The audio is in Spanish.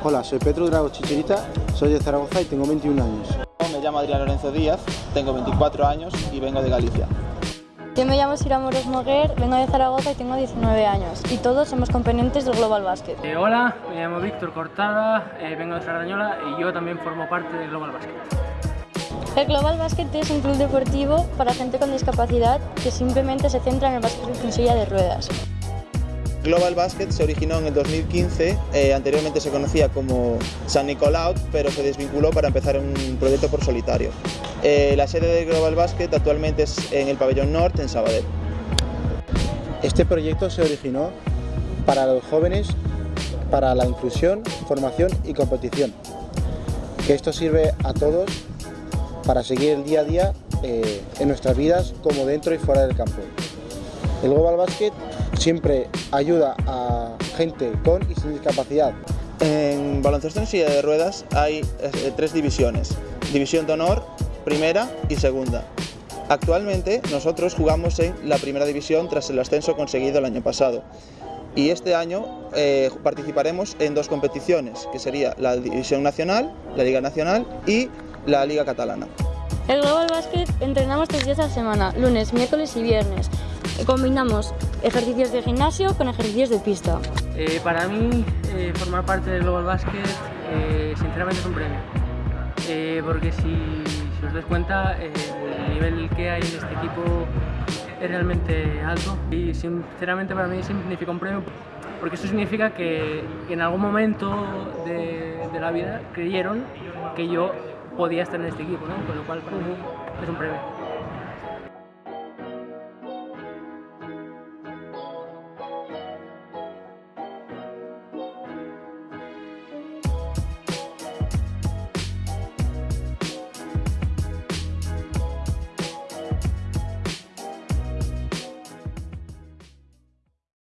Hola, soy Pedro Drago Chichirita, soy de Zaragoza y tengo 21 años. Me llamo Adrián Lorenzo Díaz, tengo 24 años y vengo de Galicia. Yo me llamo Sira Moros Moguer, vengo de Zaragoza y tengo 19 años y todos somos componentes del Global Basket. Eh, hola, me llamo Víctor Cortada, eh, vengo de Sardañola y yo también formo parte del Global Basket. El Global Basket es un club deportivo para gente con discapacidad que simplemente se centra en el básquet en silla de ruedas. Global Basket se originó en el 2015, eh, anteriormente se conocía como San Nicolau, pero se desvinculó para empezar un proyecto por solitario. Eh, la sede de Global Basket actualmente es en el pabellón norte, en Sabadell. Este proyecto se originó para los jóvenes, para la inclusión, formación y competición. Que esto sirve a todos para seguir el día a día eh, en nuestras vidas como dentro y fuera del campo. El Global Basket siempre ayuda a gente con y sin discapacidad. En baloncesto en silla de ruedas hay eh, tres divisiones. División de honor, primera y segunda. Actualmente nosotros jugamos en la primera división tras el ascenso conseguido el año pasado. Y este año eh, participaremos en dos competiciones, que sería la División Nacional, la Liga Nacional y la Liga Catalana. El Global Basket entrenamos tres días a la semana, lunes, miércoles y viernes. Combinamos ejercicios de gimnasio con ejercicios de pista. Eh, para mí, eh, formar parte del Global Basket, eh, sinceramente es un premio. Eh, porque si, dais cuenta, el nivel que hay en este equipo es realmente alto y sinceramente para mí significa un premio porque eso significa que en algún momento de, de la vida creyeron que yo podía estar en este equipo, ¿no? con lo cual para mí es un premio.